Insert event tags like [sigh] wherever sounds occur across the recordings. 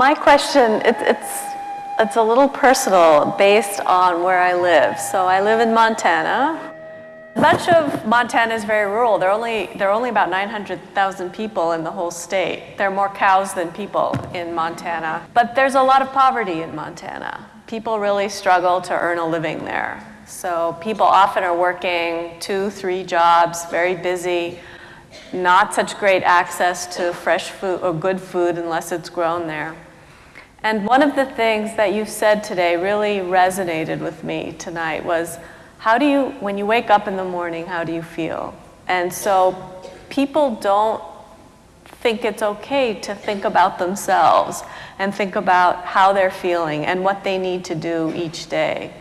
my question, it, it's, it's a little personal based on where I live. So I live in Montana. Much of Montana is very rural. There are only, there are only about 900,000 people in the whole state. There are more cows than people in Montana. But there's a lot of poverty in Montana. People really struggle to earn a living there. So people often are working two, three jobs, very busy, not such great access to fresh food or good food unless it's grown there. And one of the things that you said today really resonated with me tonight was, how do you, when you wake up in the morning, how do you feel? And so people don't think it's okay to think about themselves and think about how they're feeling and what they need to do each day.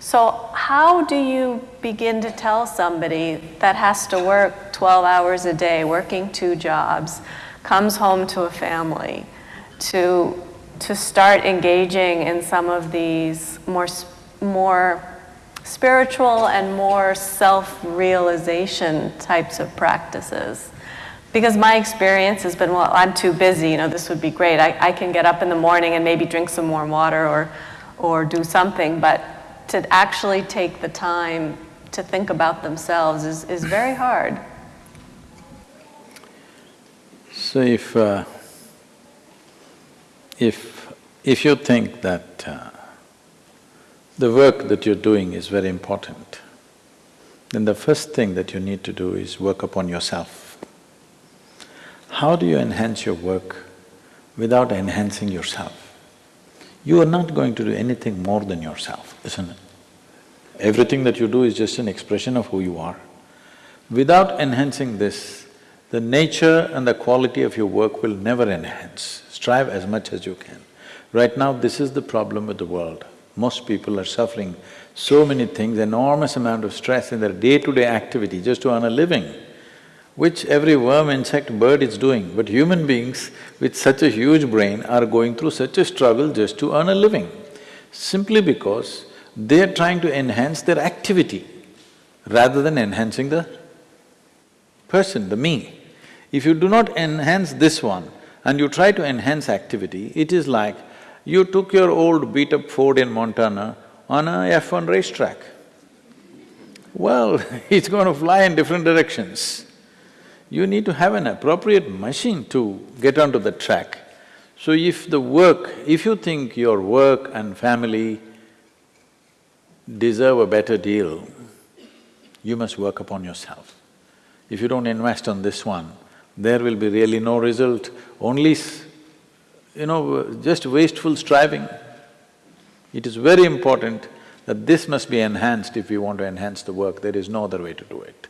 So how do you begin to tell somebody that has to work 12 hours a day, working two jobs, comes home to a family, to, to start engaging in some of these more, more spiritual and more self-realization types of practices. Because my experience has been, well, I'm too busy, you know, this would be great. I, I can get up in the morning and maybe drink some warm water or, or do something, but to actually take the time to think about themselves is, is very hard. So if, uh, if, if you think that uh, the work that you're doing is very important, then the first thing that you need to do is work upon yourself. How do you enhance your work without enhancing yourself? You are not going to do anything more than yourself, isn't it? Everything that you do is just an expression of who you are. Without enhancing this, the nature and the quality of your work will never enhance. Strive as much as you can. Right now, this is the problem with the world. Most people are suffering so many things, enormous amount of stress in their day-to-day -day activity just to earn a living, which every worm, insect, bird is doing. But human beings with such a huge brain are going through such a struggle just to earn a living, simply because they're trying to enhance their activity rather than enhancing the person, the me. If you do not enhance this one and you try to enhance activity, it is like you took your old beat-up Ford in Montana on a F1 racetrack. Well, [laughs] it's going to fly in different directions. You need to have an appropriate machine to get onto the track. So if the work, if you think your work and family deserve a better deal, you must work upon yourself. If you don't invest on this one, there will be really no result, only, you know, just wasteful striving. It is very important that this must be enhanced if we want to enhance the work, there is no other way to do it.